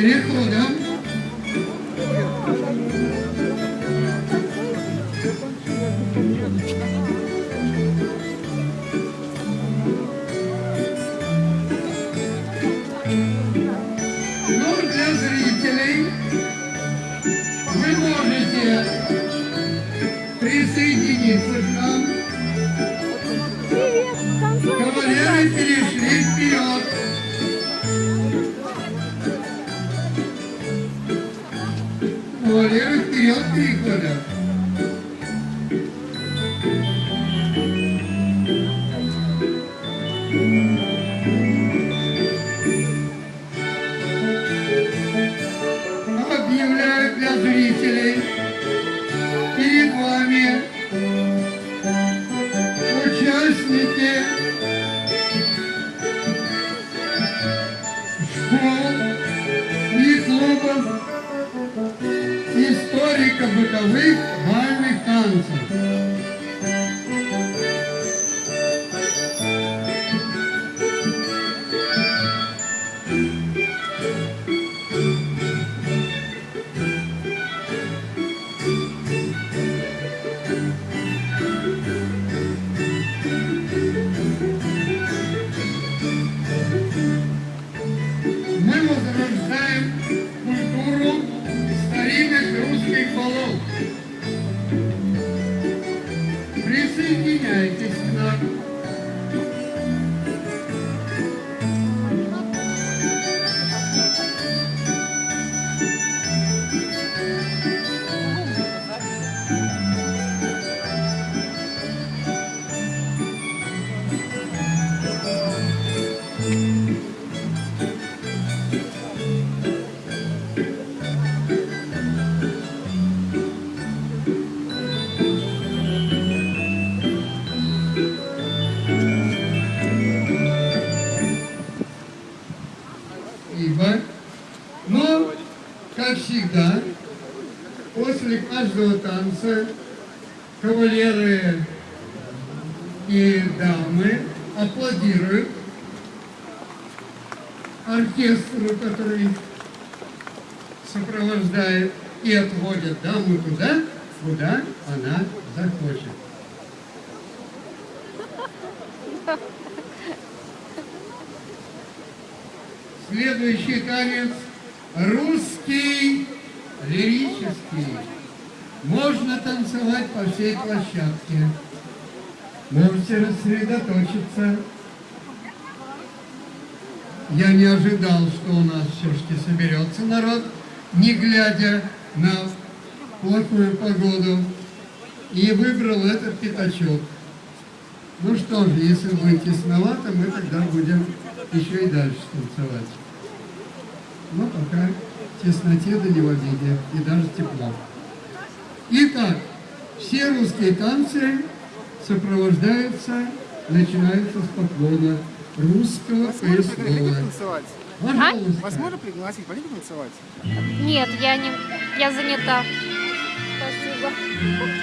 Переходом Ну, для зрителей вы можете присоединиться к нам. 盛り上がってる。ouvir? Ибо, но, как всегда, после каждого танца кавалеры и дамы аплодируют оркестру, который сопровождает и отводят даму туда, куда она захочет. Следующий танец русский лирический. Можно танцевать по всей площадке. Можете рассредоточиться. Я не ожидал, что у нас все-таки соберется народ, не глядя на плохую погоду, и выбрал этот пятачок. Ну что же, если будет тесновато, мы тогда будем еще и дальше танцевать. Но пока тесноте да не в обиде, и даже тепло. Итак, все русские танцы сопровождаются, начинаются с поклона русского танцевать? Пожалуйста. Вас можно пригласить, пойдите танцевать? Нет, я не... Я занята. Спасибо.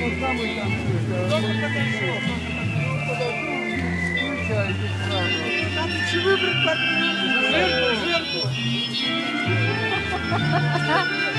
Куда мы танцуем? Включайтесь сразу. Надо же выбрать партнера. Жертву, жертву.